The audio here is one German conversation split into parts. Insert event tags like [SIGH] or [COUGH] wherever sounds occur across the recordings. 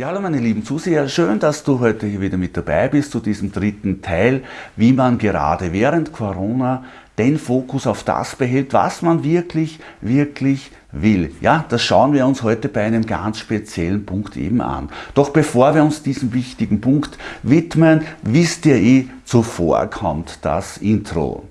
Ja, hallo meine lieben Zuseher, schön, dass du heute hier wieder mit dabei bist zu diesem dritten Teil, wie man gerade während Corona den Fokus auf das behält, was man wirklich, wirklich will. Ja, das schauen wir uns heute bei einem ganz speziellen Punkt eben an. Doch bevor wir uns diesem wichtigen Punkt widmen, wisst ihr eh, zuvor kommt das Intro.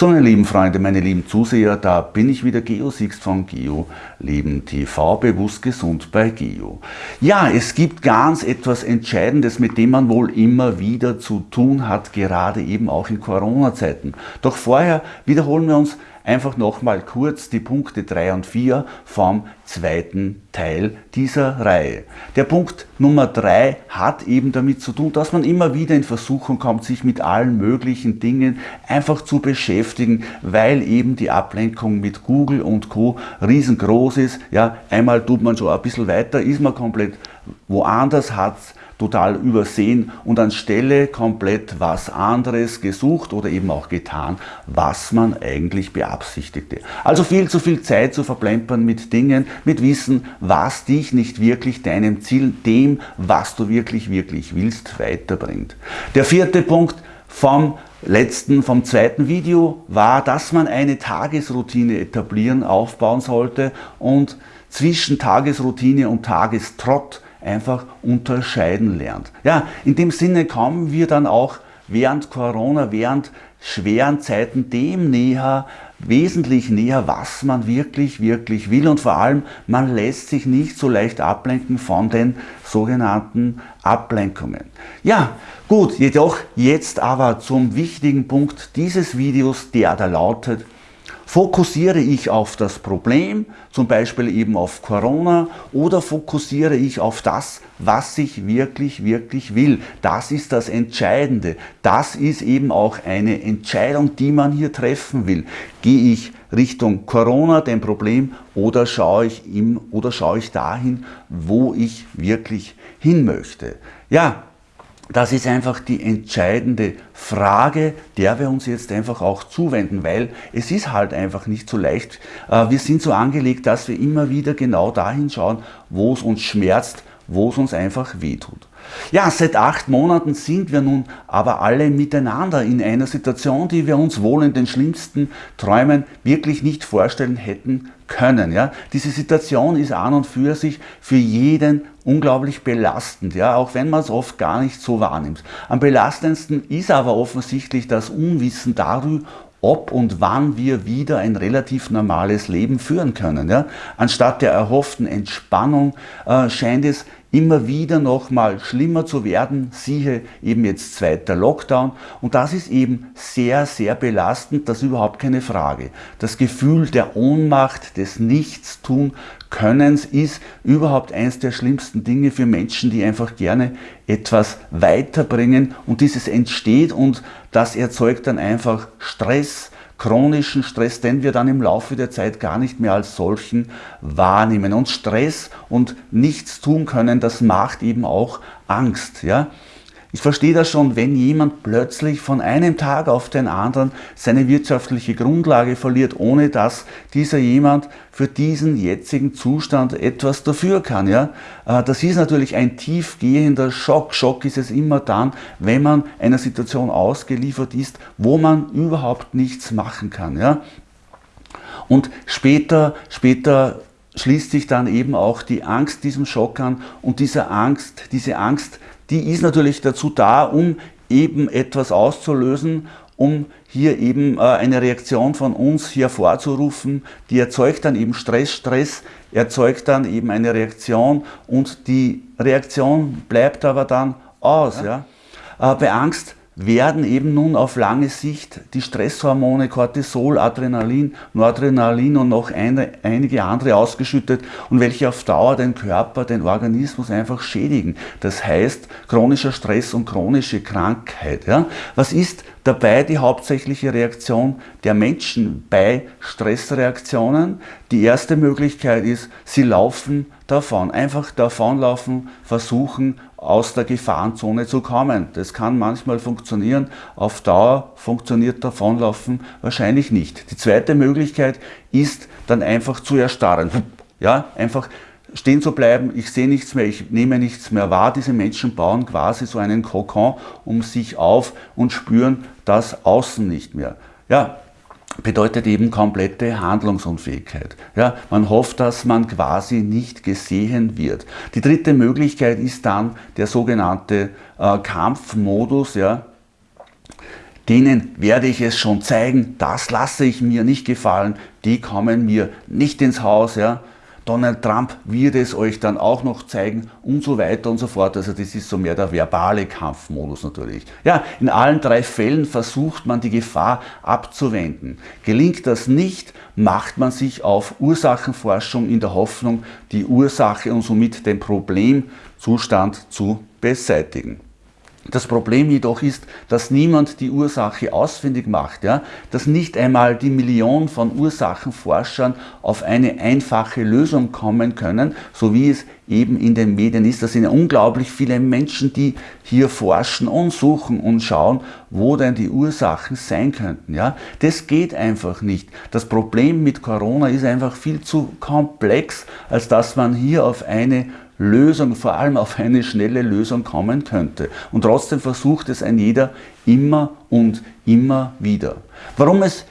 So meine lieben Freunde, meine lieben Zuseher, da bin ich wieder, Geo Sixt von Geo Leben TV, bewusst gesund bei Geo. Ja, es gibt ganz etwas Entscheidendes, mit dem man wohl immer wieder zu tun hat, gerade eben auch in Corona-Zeiten. Doch vorher wiederholen wir uns einfach nochmal kurz die Punkte 3 und 4 vom zweiten Teil dieser Reihe. Der Punkt Nummer 3 hat eben damit zu tun, dass man immer wieder in Versuchung kommt, sich mit allen möglichen Dingen einfach zu beschäftigen, weil eben die Ablenkung mit Google und Co. riesengroß ist. Ja, einmal tut man schon ein bisschen weiter, ist man komplett woanders, hat total übersehen und anstelle komplett was anderes gesucht oder eben auch getan, was man eigentlich beabsichtigte. Also viel zu viel Zeit zu verplempern mit Dingen, mit Wissen, was dich nicht wirklich deinem Ziel, dem, was du wirklich, wirklich willst, weiterbringt. Der vierte Punkt vom letzten, vom zweiten Video war, dass man eine Tagesroutine etablieren, aufbauen sollte und zwischen Tagesroutine und Tagestrott einfach unterscheiden lernt. Ja, in dem Sinne kommen wir dann auch während Corona, während schweren Zeiten dem näher, wesentlich näher, was man wirklich, wirklich will und vor allem, man lässt sich nicht so leicht ablenken von den sogenannten Ablenkungen. Ja, gut, jedoch jetzt aber zum wichtigen Punkt dieses Videos, der da lautet, Fokussiere ich auf das Problem, zum Beispiel eben auf Corona, oder fokussiere ich auf das, was ich wirklich, wirklich will? Das ist das Entscheidende. Das ist eben auch eine Entscheidung, die man hier treffen will. Gehe ich Richtung Corona, dem Problem, oder schaue ich, ihm, oder schaue ich dahin, wo ich wirklich hin möchte? Ja, das ist einfach die entscheidende Frage, der wir uns jetzt einfach auch zuwenden, weil es ist halt einfach nicht so leicht. Äh, wir sind so angelegt, dass wir immer wieder genau dahin schauen, wo es uns schmerzt, wo es uns einfach wehtut. Ja, seit acht Monaten sind wir nun aber alle miteinander in einer Situation, die wir uns wohl in den schlimmsten Träumen wirklich nicht vorstellen hätten können. Ja. Diese Situation ist an und für sich für jeden unglaublich belastend, ja, auch wenn man es oft gar nicht so wahrnimmt. Am belastendsten ist aber offensichtlich das Unwissen darüber, ob und wann wir wieder ein relativ normales Leben führen können. Ja? Anstatt der erhofften Entspannung äh, scheint es immer wieder noch mal schlimmer zu werden, siehe eben jetzt zweiter Lockdown. Und das ist eben sehr, sehr belastend, das ist überhaupt keine Frage. Das Gefühl der Ohnmacht, des Nichtstun Könnens ist überhaupt eines der schlimmsten Dinge für Menschen, die einfach gerne etwas weiterbringen. Und dieses entsteht und das erzeugt dann einfach Stress, chronischen Stress, den wir dann im Laufe der Zeit gar nicht mehr als solchen wahrnehmen. Und Stress und nichts tun können, das macht eben auch Angst. Ja? Ich verstehe das schon, wenn jemand plötzlich von einem Tag auf den anderen seine wirtschaftliche Grundlage verliert, ohne dass dieser jemand für diesen jetzigen Zustand etwas dafür kann. Ja? Äh, das ist natürlich ein tiefgehender Schock. Schock ist es immer dann, wenn man einer Situation ausgeliefert ist, wo man überhaupt nichts machen kann. Ja? Und später, später schließt sich dann eben auch die Angst diesem Schock an und diese Angst, diese Angst die ist natürlich dazu da, um eben etwas auszulösen, um hier eben äh, eine Reaktion von uns hervorzurufen, die erzeugt dann eben Stress, Stress erzeugt dann eben eine Reaktion und die Reaktion bleibt aber dann aus. Ja. ja. Äh, bei Angst werden eben nun auf lange Sicht die Stresshormone Cortisol, Adrenalin, Noradrenalin und noch eine, einige andere ausgeschüttet und welche auf Dauer den Körper, den Organismus einfach schädigen. Das heißt chronischer Stress und chronische Krankheit. Ja? Was ist dabei die hauptsächliche Reaktion der Menschen bei Stressreaktionen? Die erste Möglichkeit ist, sie laufen davon. Einfach davonlaufen, versuchen aus der Gefahrenzone zu kommen. Das kann manchmal funktionieren, auf Dauer funktioniert davonlaufen wahrscheinlich nicht. Die zweite Möglichkeit ist dann einfach zu erstarren. [LAUGHS] Ja, einfach stehen zu bleiben, ich sehe nichts mehr, ich nehme nichts mehr wahr. Diese Menschen bauen quasi so einen Kokon um sich auf und spüren das Außen nicht mehr. Ja, bedeutet eben komplette Handlungsunfähigkeit. Ja, man hofft, dass man quasi nicht gesehen wird. Die dritte Möglichkeit ist dann der sogenannte äh, Kampfmodus. Ja, denen werde ich es schon zeigen, das lasse ich mir nicht gefallen, die kommen mir nicht ins Haus. Ja. Donald Trump wird es euch dann auch noch zeigen und so weiter und so fort. Also das ist so mehr der verbale Kampfmodus natürlich. Ja, in allen drei Fällen versucht man die Gefahr abzuwenden. Gelingt das nicht, macht man sich auf Ursachenforschung in der Hoffnung, die Ursache und somit den Problemzustand zu beseitigen. Das Problem jedoch ist, dass niemand die Ursache ausfindig macht, ja? dass nicht einmal die Million von Ursachenforschern auf eine einfache Lösung kommen können, so wie es eben in den Medien ist. Das sind unglaublich viele Menschen, die hier forschen und suchen und schauen, wo denn die Ursachen sein könnten. Ja? Das geht einfach nicht. Das Problem mit Corona ist einfach viel zu komplex, als dass man hier auf eine Lösung, vor allem auf eine schnelle Lösung kommen könnte. Und trotzdem versucht es ein jeder immer und immer wieder. Warum es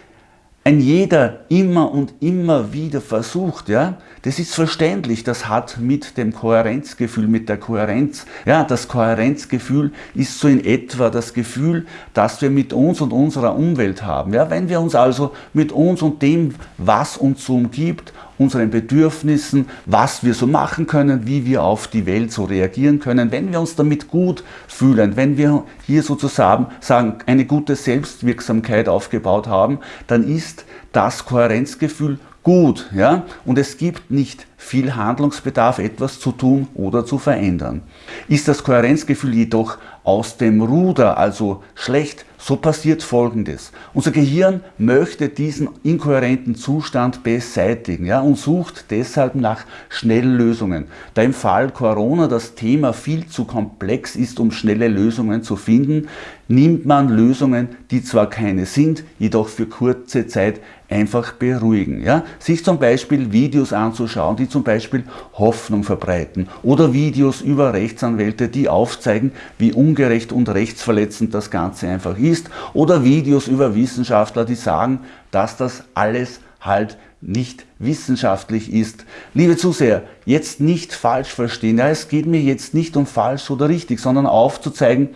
ein jeder immer und immer wieder versucht, ja, das ist verständlich, das hat mit dem Kohärenzgefühl, mit der Kohärenz, ja, das Kohärenzgefühl ist so in etwa das Gefühl, das wir mit uns und unserer Umwelt haben. Ja, wenn wir uns also mit uns und dem, was uns so umgibt, unseren Bedürfnissen, was wir so machen können, wie wir auf die Welt so reagieren können, wenn wir uns damit gut fühlen, wenn wir hier sozusagen sagen, eine gute Selbstwirksamkeit aufgebaut haben, dann ist das Kohärenzgefühl gut. Ja? Und es gibt nicht viel Handlungsbedarf, etwas zu tun oder zu verändern. Ist das Kohärenzgefühl jedoch aus dem Ruder, also schlecht, so passiert Folgendes. Unser Gehirn möchte diesen inkohärenten Zustand beseitigen ja, und sucht deshalb nach Schnelllösungen. Da im Fall Corona das Thema viel zu komplex ist, um schnelle Lösungen zu finden, nimmt man Lösungen, die zwar keine sind, jedoch für kurze Zeit einfach beruhigen. Ja? Sich zum Beispiel Videos anzuschauen, die zum Beispiel Hoffnung verbreiten oder Videos über Rechtsanwälte, die aufzeigen, wie ungerecht und rechtsverletzend das Ganze einfach ist oder Videos über Wissenschaftler, die sagen, dass das alles halt nicht wissenschaftlich ist. Liebe Zuseher, jetzt nicht falsch verstehen. Ja, es geht mir jetzt nicht um falsch oder richtig, sondern aufzuzeigen,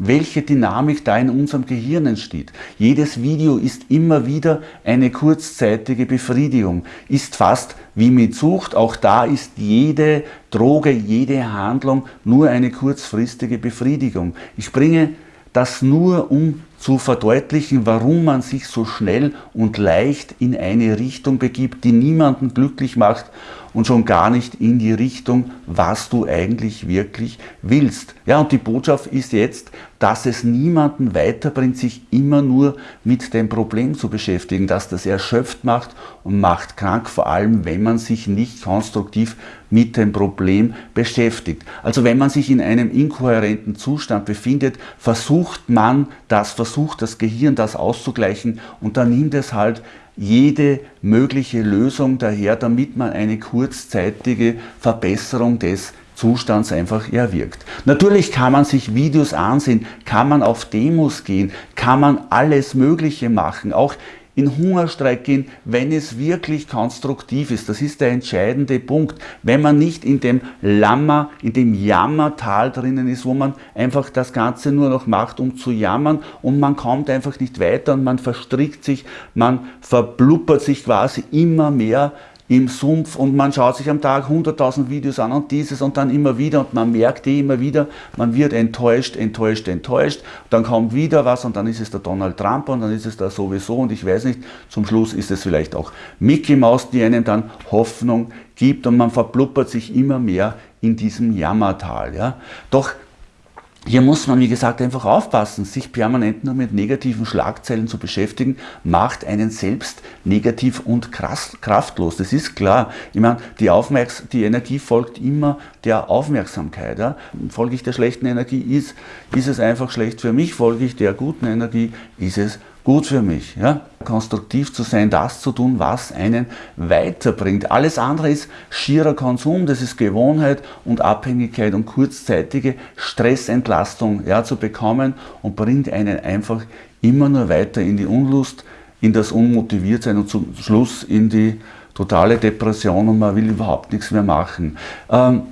welche Dynamik da in unserem Gehirn entsteht. Jedes Video ist immer wieder eine kurzzeitige Befriedigung, ist fast wie mit Sucht. Auch da ist jede Droge, jede Handlung nur eine kurzfristige Befriedigung. Ich bringe das nur, um zu verdeutlichen, warum man sich so schnell und leicht in eine Richtung begibt, die niemanden glücklich macht und schon gar nicht in die Richtung, was du eigentlich wirklich willst. Ja, und die Botschaft ist jetzt, dass es niemanden weiterbringt, sich immer nur mit dem Problem zu beschäftigen, dass das erschöpft macht und macht krank, vor allem wenn man sich nicht konstruktiv mit dem Problem beschäftigt. Also wenn man sich in einem inkohärenten Zustand befindet, versucht man das, versucht das Gehirn das auszugleichen und dann nimmt es halt jede mögliche Lösung daher, damit man eine kurzzeitige Verbesserung des Zustands einfach erwirkt. Natürlich kann man sich Videos ansehen, kann man auf Demos gehen, kann man alles Mögliche machen. Auch in Hungerstreik gehen, wenn es wirklich konstruktiv ist. Das ist der entscheidende Punkt. Wenn man nicht in dem Lammer, in dem Jammertal drinnen ist, wo man einfach das Ganze nur noch macht, um zu jammern und man kommt einfach nicht weiter und man verstrickt sich, man verbluppert sich quasi immer mehr im Sumpf und man schaut sich am Tag 100.000 Videos an und dieses und dann immer wieder und man merkt eh immer wieder, man wird enttäuscht, enttäuscht, enttäuscht, dann kommt wieder was und dann ist es der Donald Trump und dann ist es da sowieso und ich weiß nicht, zum Schluss ist es vielleicht auch Mickey Mouse, die einem dann Hoffnung gibt und man verbluppert sich immer mehr in diesem Jammertal. Ja? Doch hier muss man, wie gesagt, einfach aufpassen. Sich permanent nur mit negativen Schlagzeilen zu beschäftigen, macht einen selbst negativ und kraftlos. Das ist klar. Ich meine, die, Aufmerks die Energie folgt immer der Aufmerksamkeit. Ja? Folge ich der schlechten Energie, ist, ist es einfach schlecht für mich. Folge ich der guten Energie, ist es gut für mich. Ja? Konstruktiv zu sein, das zu tun, was einen weiterbringt. Alles andere ist schierer Konsum, das ist Gewohnheit und Abhängigkeit und kurzzeitige Stressentlastung ja, zu bekommen und bringt einen einfach immer nur weiter in die Unlust, in das Unmotiviertsein und zum Schluss in die totale Depression und man will überhaupt nichts mehr machen. Ähm,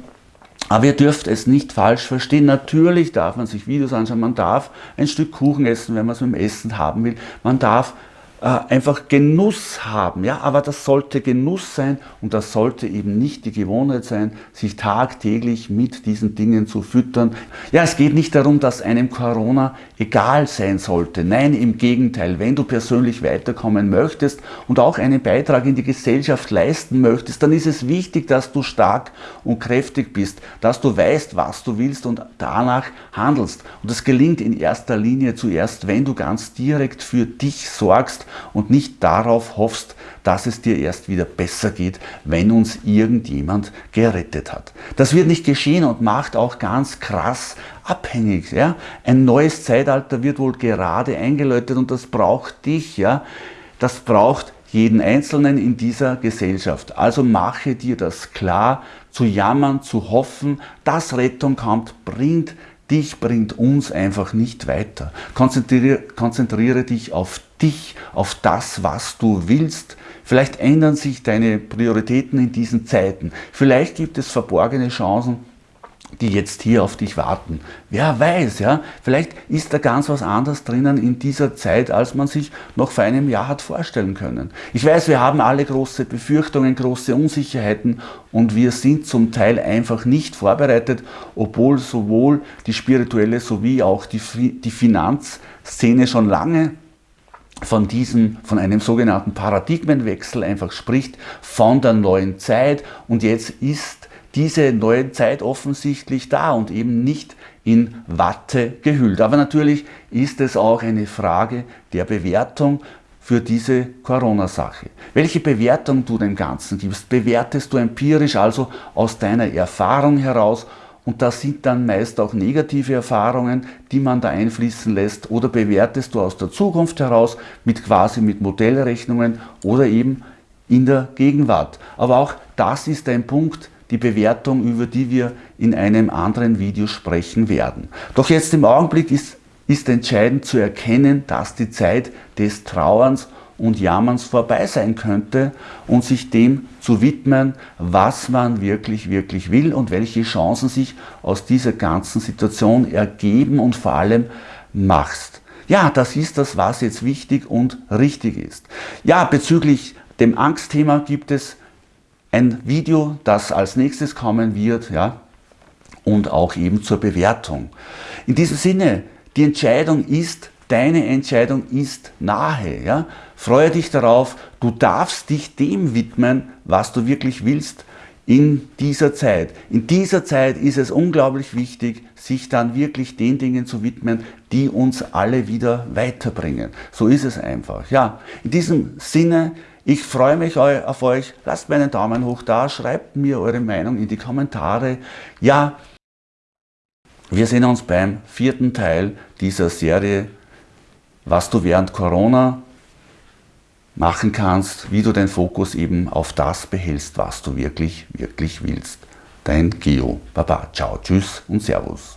aber ihr dürft es nicht falsch verstehen. Natürlich darf man sich Videos anschauen, man darf ein Stück Kuchen essen, wenn man es mit dem Essen haben will. Man darf äh, einfach Genuss haben. Ja? Aber das sollte Genuss sein und das sollte eben nicht die Gewohnheit sein, sich tagtäglich mit diesen Dingen zu füttern. Ja, es geht nicht darum, dass einem Corona egal sein sollte. Nein, im Gegenteil. Wenn du persönlich weiterkommen möchtest und auch einen Beitrag in die Gesellschaft leisten möchtest, dann ist es wichtig, dass du stark und kräftig bist, dass du weißt, was du willst und danach handelst. Und das gelingt in erster Linie zuerst, wenn du ganz direkt für dich sorgst und nicht darauf hoffst, dass es dir erst wieder besser geht, wenn uns irgendjemand gerettet hat. Das wird nicht geschehen und macht auch ganz krass abhängig. Ja? Ein neues Zeitalter wird wohl gerade eingeläutet und das braucht dich. Ja? Das braucht jeden Einzelnen in dieser Gesellschaft. Also mache dir das klar, zu jammern, zu hoffen, dass Rettung kommt, bringt dich, bringt uns einfach nicht weiter. Konzentriere, konzentriere dich auf dich, auf das, was du willst. Vielleicht ändern sich deine Prioritäten in diesen Zeiten. Vielleicht gibt es verborgene Chancen, die jetzt hier auf dich warten. Wer weiß, ja, vielleicht ist da ganz was anderes drinnen in dieser Zeit, als man sich noch vor einem Jahr hat vorstellen können. Ich weiß, wir haben alle große Befürchtungen, große Unsicherheiten und wir sind zum Teil einfach nicht vorbereitet, obwohl sowohl die spirituelle sowie auch die, die Finanzszene schon lange von diesem, von einem sogenannten Paradigmenwechsel einfach spricht, von der neuen Zeit und jetzt ist diese neue Zeit offensichtlich da und eben nicht in Watte gehüllt. Aber natürlich ist es auch eine Frage der Bewertung für diese Corona-Sache. Welche Bewertung du dem Ganzen gibst, bewertest du empirisch, also aus deiner Erfahrung heraus und das sind dann meist auch negative Erfahrungen, die man da einfließen lässt oder bewertest du aus der Zukunft heraus mit quasi mit Modellrechnungen oder eben in der Gegenwart. Aber auch das ist ein Punkt, die Bewertung, über die wir in einem anderen Video sprechen werden. Doch jetzt im Augenblick ist, ist entscheidend zu erkennen, dass die Zeit des Trauerns und Jammerns vorbei sein könnte und sich dem zu widmen, was man wirklich, wirklich will und welche Chancen sich aus dieser ganzen Situation ergeben und vor allem machst. Ja, das ist das, was jetzt wichtig und richtig ist. Ja, bezüglich dem Angstthema gibt es ein Video, das als nächstes kommen wird, ja, und auch eben zur Bewertung. In diesem Sinne, die Entscheidung ist Deine Entscheidung ist nahe. Ja? Freue dich darauf, du darfst dich dem widmen, was du wirklich willst in dieser Zeit. In dieser Zeit ist es unglaublich wichtig, sich dann wirklich den Dingen zu widmen, die uns alle wieder weiterbringen. So ist es einfach. Ja, in diesem Sinne, ich freue mich auf euch. Lasst mir einen Daumen hoch da, schreibt mir eure Meinung in die Kommentare. Ja, wir sehen uns beim vierten Teil dieser Serie was du während Corona machen kannst, wie du deinen Fokus eben auf das behältst, was du wirklich, wirklich willst. Dein Geo. Baba, ciao, tschüss und Servus.